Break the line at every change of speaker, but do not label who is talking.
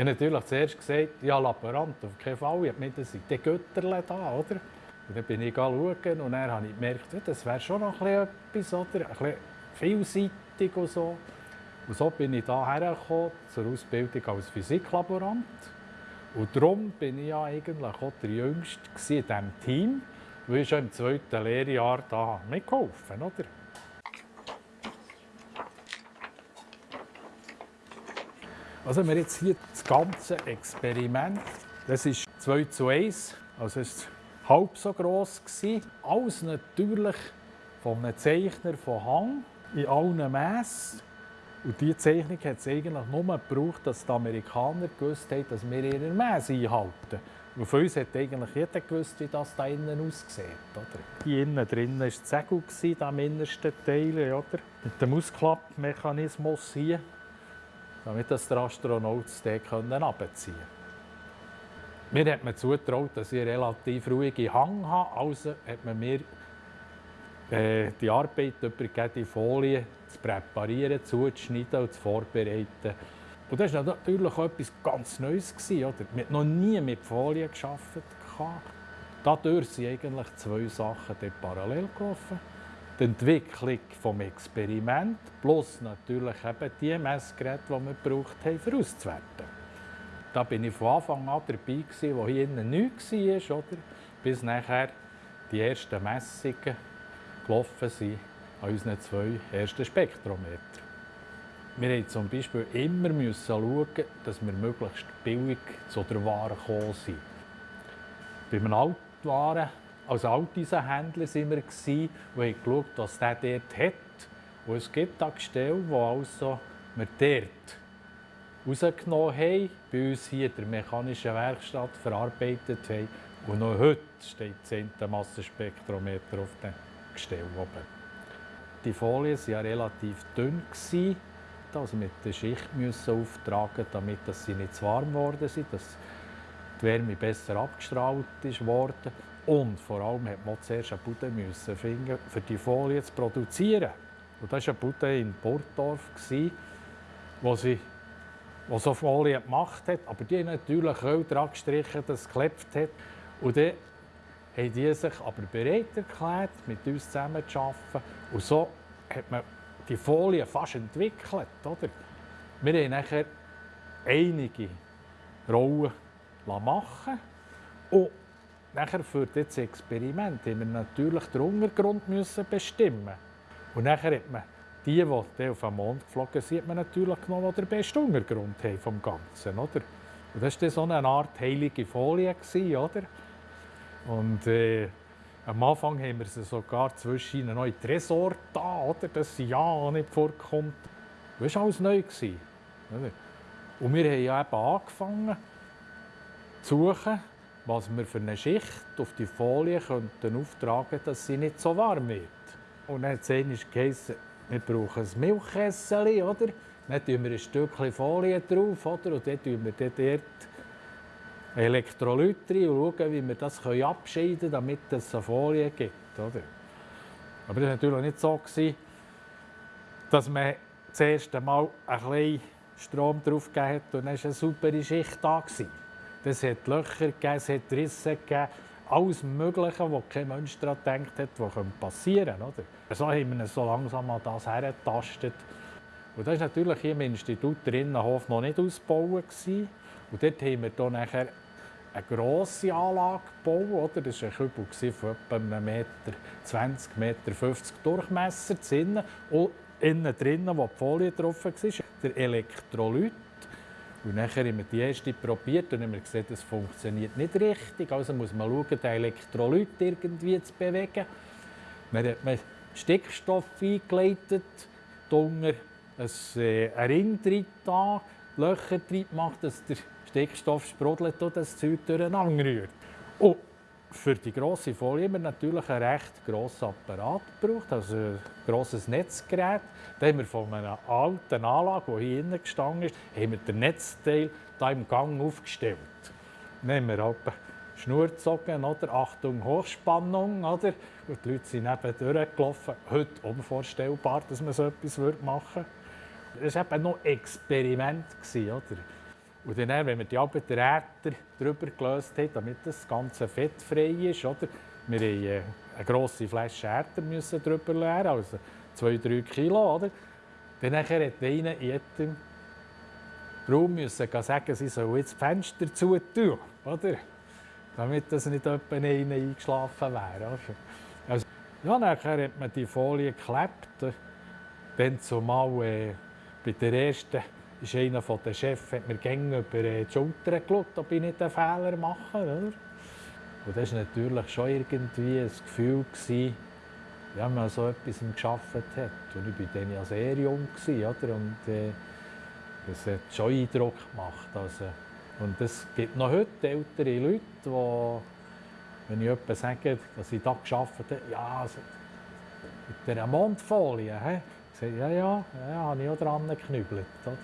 habe natürlich zuerst gesagt, ja, Laborant, auf keinen Fall. Ich habe gemeint, das sind die Götterle da, oder? Und dann bin ich schauen und dann habe ich gemerkt, das wäre schon noch etwas, oder? Ein bisschen vielseitig und so. Und so bin ich hierher gekommen, zur Ausbildung als Physiklaborant. Und darum bin ich ja eigentlich auch der Jüngste in diesem Team, weil ich schon im zweiten Lehrjahr da mitgeholfen oder? Also wir jetzt hier das ganze Experiment, das ist 2 zu 1, also es war halb so gross. Alles natürlich von einem Zeichner von Hang in allen Mässen. Und diese Zeichnung hat es eigentlich nur gebraucht, dass die Amerikaner gewusst haben, dass wir ihre Messe einhalten. Und für uns hat eigentlich jeder gewusst, wie das da innen aussieht. Oder? Hier innen drin war das Segel, im innersten Teil, oder? mit dem Ausklappmechanismus hier, damit das der Astronaut den runterziehen konnte. Mir hat man zugetraut, dass ich relativ ruhige Hang habe, also hat man mir äh, die Arbeit übergeben, die Folie zu präparieren, zuzuschneiden und zu vorbereiten. Und das war natürlich auch etwas ganz Neues. Oder? Wir noch nie mit Folie gearbeitet. Dadurch sind eigentlich zwei Sachen parallel gelaufen. Die Entwicklung des Experiments plus natürlich eben die Messgeräte, die wir gebraucht haben, für auszuwerten. Da bin ich von Anfang an dabei, gewesen, wo hier innen nichts war, oder? bis nachher die ersten Messungen gelaufen sind an unseren zwei ersten Spektrometern. Wir mussten zum Beispiel immer schauen, dass wir möglichst billig zu der Ware gekommen sind. Bei einem Altwaren, als Alteisenhändler waren wir und haben geschaut, was der dort hat. Und es gibt auch Gestelle, die also wir dort rausgenommen haben, bei uns hier in der mechanischen Werkstatt verarbeitet haben. Und noch heute steht das 10. Massenspektrometer auf dem Gestell oben. Die Folien waren ja relativ dünn. Also mit der Schicht müssen auftragen, damit sie nicht zu warm geworden sind, dass die Wärme besser abgestrahlt ist worden. Und vor allem musste man zuerst eine Bude müssen finden, für die Folie zu produzieren. Und das war eine Bude in Burgdorf, wo sie wo so Folie gemacht hat. Aber die haben natürlich Öl dran gestrichen, dass es geklebt hat. Und dann haben die sich aber bereit erklärt, mit uns zusammen zu arbeiten. Und so hat man die Folie fast entwickelt. Oder? Wir haben nachher einige Rollen machen und nachher für das Experiment haben wir natürlich den Untergrund bestimmen. Und nachher hat man die, die auf den Mond geflogen sind, man natürlich genommen, die den besten Untergrund haben vom Ganzen. Oder? Und das war so eine Art heilige Folie. Oder? Und äh, am Anfang haben wir sie sogar zwischen ihnen in Tresor da, oder? dass sie ja nicht vorkommt. Das war alles neu. Und wir haben ja eben angefangen zu suchen, was wir für eine Schicht auf die Folie könnten auftragen könnten, dass sie nicht so warm wird. Und dann hat es geheißen, wir brauchen ein Milchkessel, oder? Dann tun wir ein Stückchen Folie drauf, oder? Und dann tun wir dort Elektrolyte rein und schauen, wie wir das abscheiden können, damit es eine Folie gibt. Oder? Aber das war natürlich nicht so, dass man das erste Mal ein bisschen Strom drauf gegeben hat und dann war eine super Schicht da. Es hat Löcher gegeben, es hat Risse gegeben, alles Mögliche, wo kein Mensch daran gedacht hat, was passieren könnte. So haben wir so langsam an das hergetastet. Und das war natürlich hier im Institut der Innenhof noch nicht ausgebaut. Und dort haben wir dann nachher eine grosse Anlage gebaut. Oder? Das war ein Kübel von etwa einem Meter 20, Meter 50 Durchmesser. Innen. Und innen drinnen, wo die Folie drauf war, der Elektrolyt. Und nachher haben wir die erste probiert und haben gesehen, das funktioniert nicht richtig. Also muss man schauen, den Elektrolyt irgendwie zu bewegen. Man hat Stickstoff eingeleitet, Dunger, ein, äh, Ring drin, Löcher drin gemacht, dass der Stickstoff sprudelt und das Zeug durcheinander rührt. Und für die grosse Folie haben wir natürlich einen recht grossen Apparat gebraucht, also ein grosses Netzgerät. Da haben wir von einer alten Anlage, die hier innen gestanden ist, haben wir den Netzteil hier im Gang aufgestellt. Dann haben wir halt Schnur gezogen, oder? Achtung, Hochspannung, oder? Und die Leute sind neben durchgelaufen. Heute unvorstellbar, dass man so etwas machen würde. Das war eben noch ein Experiment, oder? Und dann, wenn wir die alten Räder drüber gelöst haben, damit das ganze Fett frei ist, oder? wir haben äh, eine grosse Flasche müssen drüber leeren, also 2-3 Kilo. Oder? Dann hat einer in jedem Raum müssen sagen, sie sollen jetzt das Fenster zutun, oder? damit das nicht jemand eingeschlafen wäre. Also, ja, nachher hat man die Folie geklebt. Dann zumal äh, bei der ersten ist einer der Chefs hat mir gerne über die Schulter geschaut, ob ich nicht einen Fehler mache. Oder? Und das war natürlich schon irgendwie ein Gefühl, gewesen, ja, man so etwas geschafft hat. Und ich war dann ja sehr jung. Gewesen, oder? Und, äh, das hat schon Eindruck gemacht. Also, und es gibt noch heute ältere Leute, die, wenn ich jemandem sage, dass ich da geschafft habe, ja, also, mit dieser Mondfolie, he? Ja, ja, ja, habe ich auch dran geknüppelt. Oder?